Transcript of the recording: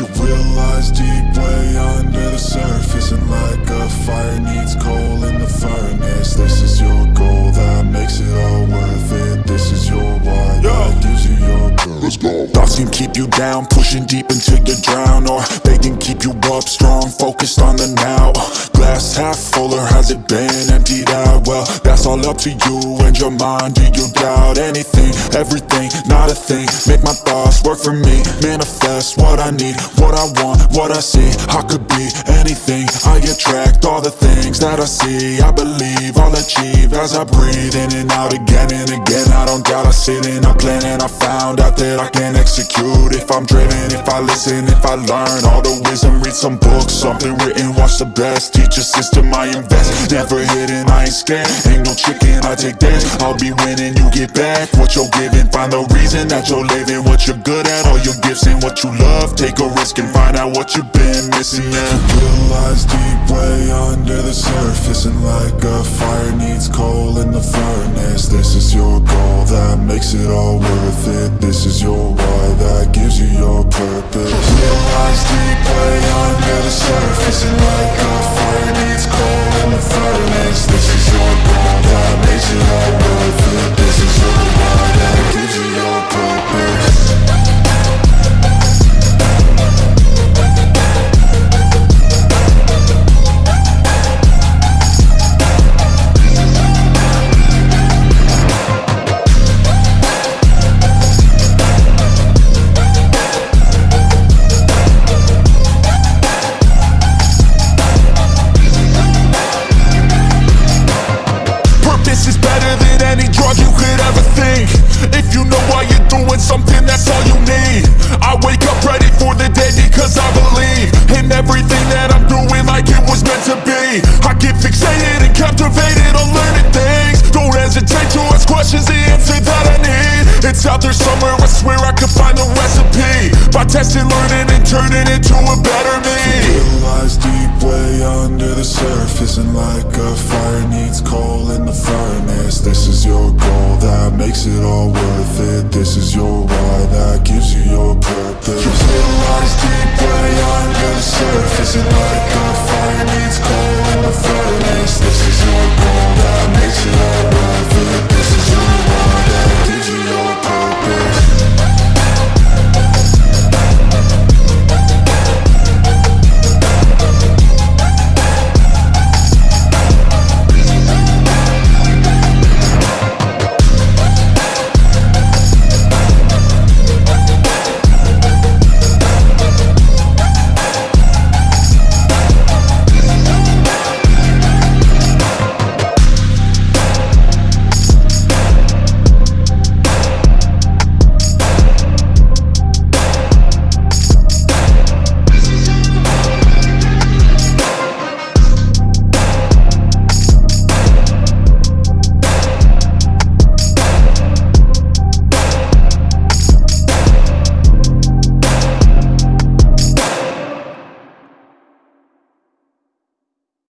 lies deep way under the surface And like a fire needs coal in the furnace. This is your goal that makes it all worth it. This is your why that gives you your Let's go. Thoughts can keep you down, pushing deep until you drown Or they can all up to you and your mind. Do you doubt anything, everything, not a thing. Make my thoughts work for me, manifest what I need What I want, what I see, I could be anything. I attract all the things that I see. I believe I'll achieve as I breathe in and out again and again. I don't doubt I sit and I plan and I found out that I can execute. If I'm driven, if I listen, if I learn all the wisdom Read some books, something written, watch the best. Teach a system I invest, never hidden, I ain't scared. Ain't no chicken, I take dance I'll be winning, you get back what you're giving. Find the reason that you're living, what you're good at All your gifts and what you love. Take a risk and find out what you've been missing, yeah Real lies deep way under the surface And like a fire needs coal in the furnace. This is your goal that makes it all worth it. This is your why doing something, that's all you need. I wake up ready for the day because I believe In everything that I'm doing like it was meant to be. I get fixated and captivated on learning things. Don't hesitate to ask questions, the answer that I need. It's out there somewhere, I swear I could find the recipe. By testing, learning, and turning into a better me makes it all worth it. This is your why that gives you your purpose Real lies deep way under the surface And a